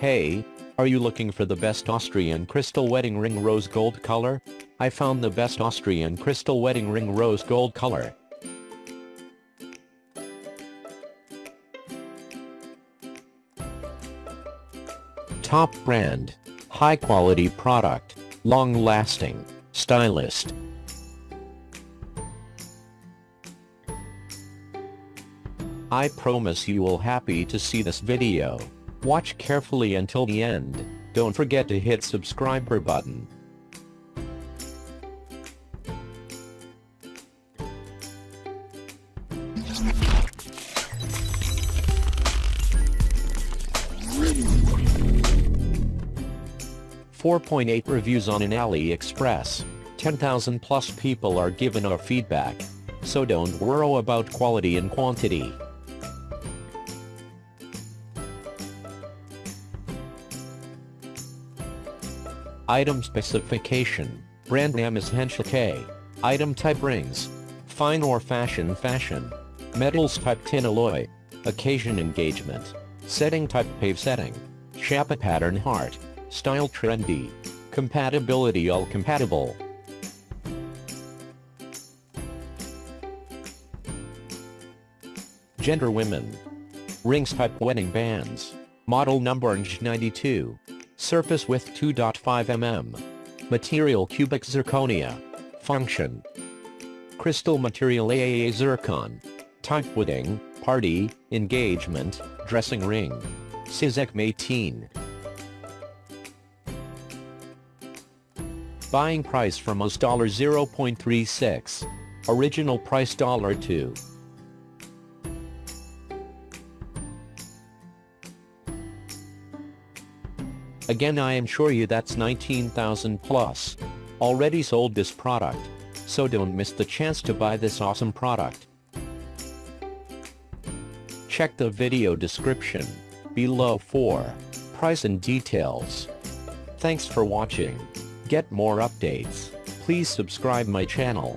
Hey, are you looking for the best Austrian crystal wedding ring rose gold color? I found the best Austrian crystal wedding ring rose gold color. Top brand. High quality product. Long lasting. Stylist. I promise you will happy to see this video. Watch carefully until the end. Don't forget to hit subscriber button. Four point eight reviews on an AliExpress. 10,000 plus people are given our feedback. So don't worry about quality and quantity. Item specification. Brand name is Henschel K. Item type rings. Fine or fashion fashion. Metals type tin alloy. Occasion engagement. Setting type pave setting. Shapa pattern heart. Style trendy. Compatibility all compatible. Gender women. Rings type wedding bands. Model number 92. Surface width 2.5 mm. Material cubic zirconia. Function. Crystal material AAA zircon. Type wedding, party, engagement, dressing ring. Sizek 18. Buying price from us $0.36. Original price dollar $2. Again I am sure you that's 19,000 plus. Already sold this product. So don't miss the chance to buy this awesome product. Check the video description below for price and details. Thanks for watching. Get more updates. Please subscribe my channel.